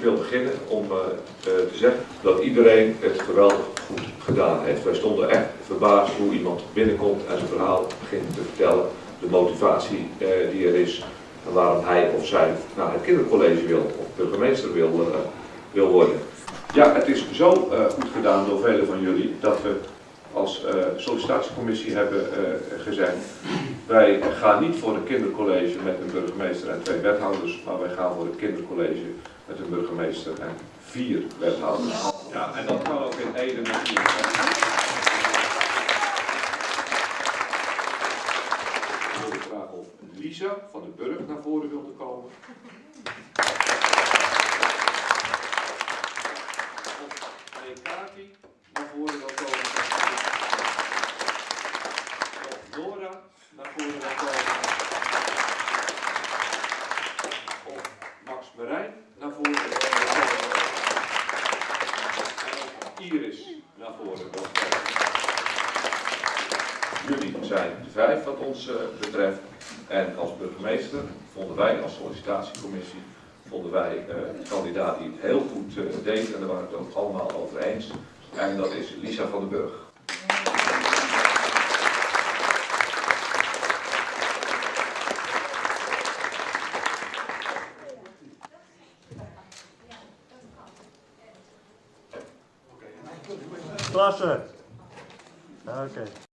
wil beginnen om eh, eh, te zeggen dat iedereen het geweldig goed gedaan heeft. Wij stonden echt verbaasd hoe iemand binnenkomt en zijn verhaal begint te vertellen. De motivatie eh, die er is en waarom hij of zij naar het kindercollege wil of burgemeester wil, wil worden. Ja, het is zo goed gedaan door velen van jullie dat we als sollicitatiecommissie hebben gezegd wij gaan niet voor een kindercollege met een burgemeester en twee wethouders, maar wij gaan voor een kindercollege met een burgemeester en vier wethouders. Ja, en dat kan ook in Ede natuurlijk. Ik wilde vragen of Lisa van de Burg naar voren wilde komen. Of Kati naar voren wil komen. Of Dora naar voren wil komen. Of Max Marijn naar voren Iris naar voren. Jullie zijn de vijf wat ons eh, betreft. En als burgemeester vonden wij als sollicitatiecommissie vonden wij eh, kandidaat die het heel goed eh, deed en daar waren we het ook allemaal over eens. En dat is Lisa van den Burg. Proszę. Okej. Okay.